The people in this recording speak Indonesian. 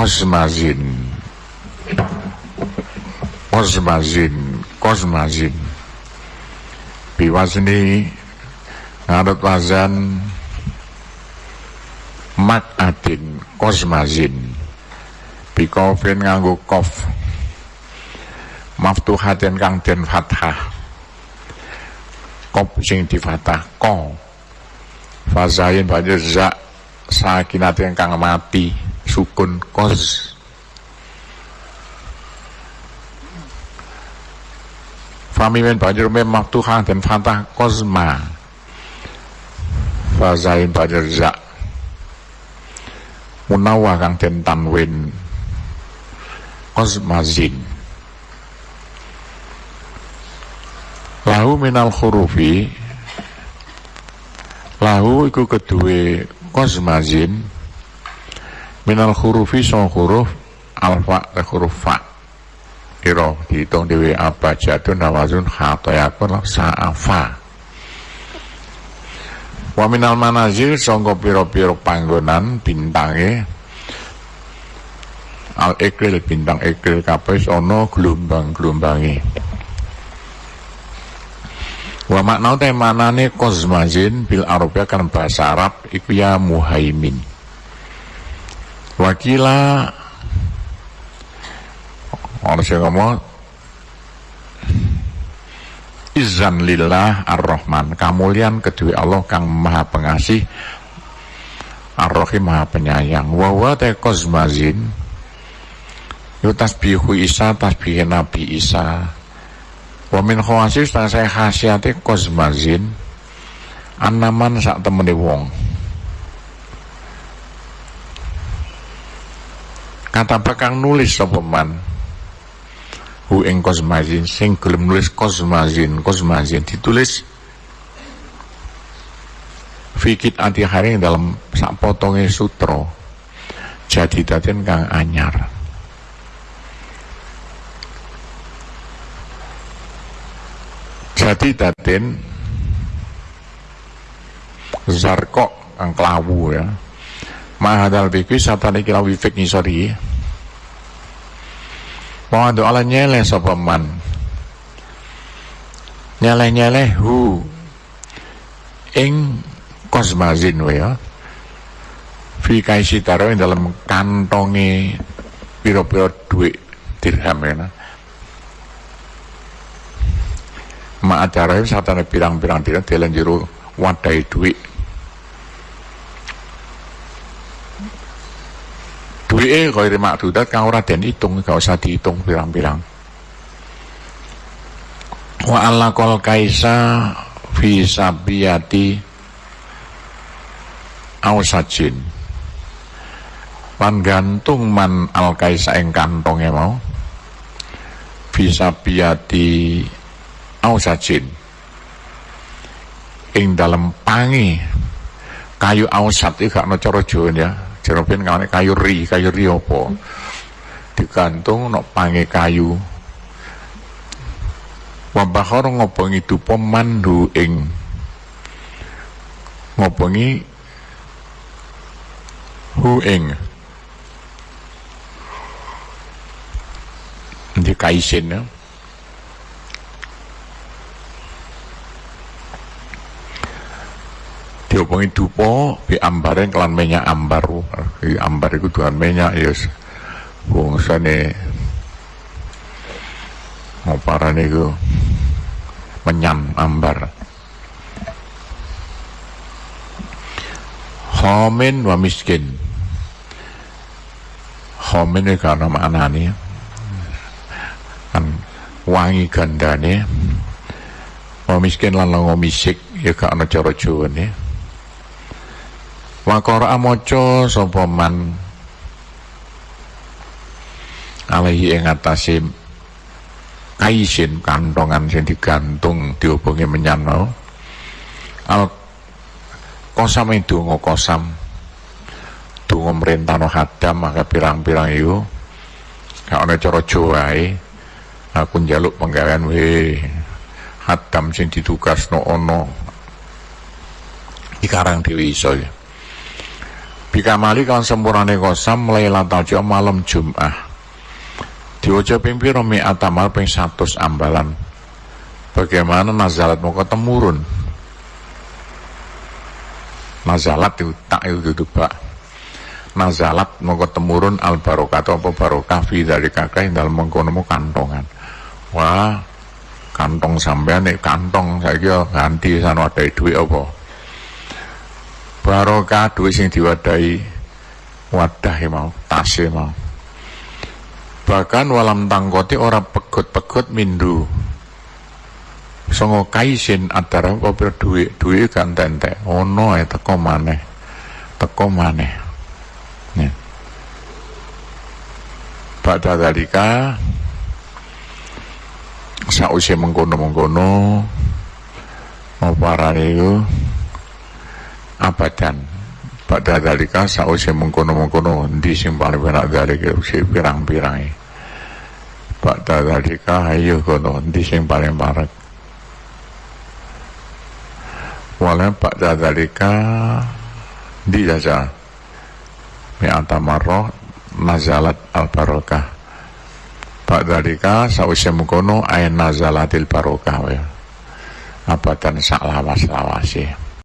kosmazin kosmazin kosmazin. Biwazni ngarut wazan mat adin kosmazin. Bikofin nganggo kof. Maftuhatin kang den fathah. Kop sing di fathah ko. Fazain banjur za sakinatin kang mati sukun kos. Famimen banjur mem maftuhah dan fathah kosma. Fazain banjur za munawah kang den tanwin. Kosmazin lahu minal hurufi lahu iku kedue kosmazin minal hurufi song huruf alfa ke huruf fa. Iro dihitung dewe apa jatuh nawazun khatoyakun sa'afa wa minal manazil sangka pira-pira panggonan bintange. Al ekril bintang ekril kabeh ana gelombang-gelombange. Wa makna te manane kozmazin bil arabia kan bahasa Arab iku ya muhaimin wakila. Orang sing ngomong izan lillah ar-Rahman. Kamulian kedua Allah kang maha pengasih ar-Rahim maha penyayang. Wawa te kozmazin. Yu tasbihu Isa tasbih Nabi Isa. Wa min khawasis saya khasiate kozmazin. Anaman sak temene wong kata bakang nulis sapa man? Hu ing kosmazin sing gelem nulis kosmazin. Kosmazin ditulis fikit anti hari dalam sak potongnya sutra. Jadi daten kang anyar. Jadi daten zarkok kang kelawu ya mahadal bikwi satani kira wifik nisori Pawadu ala nyeleh sapa man. Nyeleh-nyeleh hu ing kosmazin ya. Fi kaisi taro dalam kantongi piro-piro duit dirham ya. Ma acara satane pirang-pirang dirham dalan jero wadai duit duwike kaya makdudat kang ora den hitung gak usah dihitung pirang-pirang. Wa alla kol kaisa fi sabiyati ausajin. Pan gantung man al kaisa ing kantonge mau. Fi sabiyati ausajin. Ing dalem pangi. Kayu ausat iki gak ana cara ya Jeropen kawane kayu ri, kayu ri apa? Digantung nok pange kayu. Wabahor ngopongi dupo mandu ing ngopongi hu ing di kaisin ya. Diomongi dupo bi ambare kelan minyak ambar. I ambar iku tuhan minyak ya bangsane ngoparane iku menyan ambar. Homin wa miskin. Homin ini karena maknanya kan wangi gandane. Wa miskin lan longo misik ya gak ana cara Jawane Wakora amoco sapa man? Alaihi ing atase kaisin kantongan sing digantung dihubungi menyan mau. Al kosam itu kosam donga merintano hadam maka pirang-pirang itu. Gak ana cara Jawa aku njaluk penggawean we hadam sing ditugasno ana ikarang dhewe iso ya bikamali kan sempurnane kosam lailatul jumat malam Jumat diwaca ping pira mi atamal ping 100 ambalan. Bagaimana nazalat mau temurun nazalat itu tak itu gitu pak. Nazalat mau temurun al barokah atau apa barokah fi dari kakak dalam mengkono kantongan. Wah kantong sampean nih kantong saya kira ganti sana ada duit apa barokah duit sing diwadai wadah mau tas mau. Bahkan walam tangkoti orang pegut-pegut mindu. Songo kaisin antara apa duit duit kan tente ono ya teko maneh teko maneh. Ya. pada dalika. Sausia mengkono-mengkono mau para itu abadan pada dalika sausia mengkono-mengkono di sing paling benak dari usia pirang-pirang pada dalika ayo kono di sing paling parek wala ba'da dzalika di jaza mi'ata marrah nazalat al barokah ba'da dzalika sausya mengkono ayin nazalatil barokah ya. Abatan sak lawas lawasih